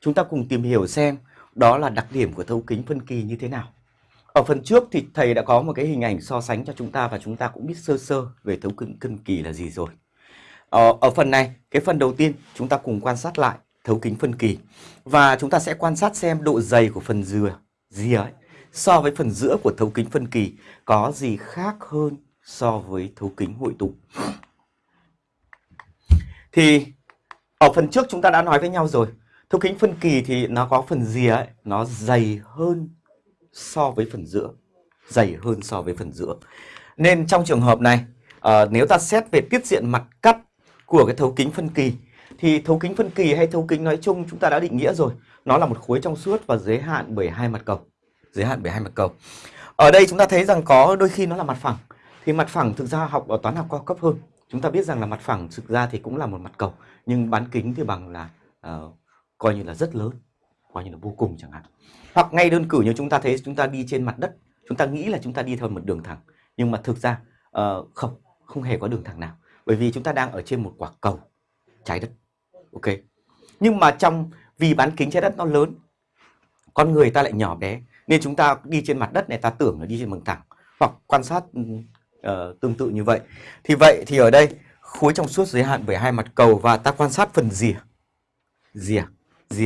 chúng ta cùng tìm hiểu xem đó là đặc điểm của thấu kính phân kỳ như thế nào. Ở phần trước thì thầy đã có một cái hình ảnh so sánh cho chúng ta và chúng ta cũng biết sơ sơ về thấu kính phân kỳ là gì rồi. Ở, ở phần này, cái phần đầu tiên chúng ta cùng quan sát lại thấu kính phân kỳ và chúng ta sẽ quan sát xem độ dày của phần dừa gì ấy so với phần giữa của thấu kính phân kỳ có gì khác hơn so với thấu kính hội tụ. Thì ở phần trước chúng ta đã nói với nhau rồi, thấu kính phân kỳ thì nó có phần rìa ấy, nó dày hơn so với phần giữa, dày hơn so với phần giữa. Nên trong trường hợp này, uh, nếu ta xét về tiết diện mặt cắt của cái thấu kính phân kỳ thì thấu kính phân kỳ hay thấu kính nói chung chúng ta đã định nghĩa rồi, nó là một khối trong suốt và giới hạn bởi hai mặt cầu giới hạn bởi hai mặt cầu. Ở đây chúng ta thấy rằng có đôi khi nó là mặt phẳng. Thì mặt phẳng thực ra học ở toán học cao cấp hơn. Chúng ta biết rằng là mặt phẳng thực ra thì cũng là một mặt cầu. Nhưng bán kính thì bằng là uh, coi như là rất lớn. Coi như là vô cùng chẳng hạn. Hoặc ngay đơn cử như chúng ta thấy chúng ta đi trên mặt đất. Chúng ta nghĩ là chúng ta đi theo một đường thẳng. Nhưng mà thực ra uh, không, không hề có đường thẳng nào. Bởi vì chúng ta đang ở trên một quả cầu trái đất. Ok. Nhưng mà trong vì bán kính trái đất nó lớn, con người ta lại nhỏ bé nên chúng ta đi trên mặt đất này ta tưởng là đi trên đường thẳng hoặc quan sát uh, tương tự như vậy thì vậy thì ở đây khối trong suốt giới hạn bởi hai mặt cầu và ta quan sát phần rìa rìa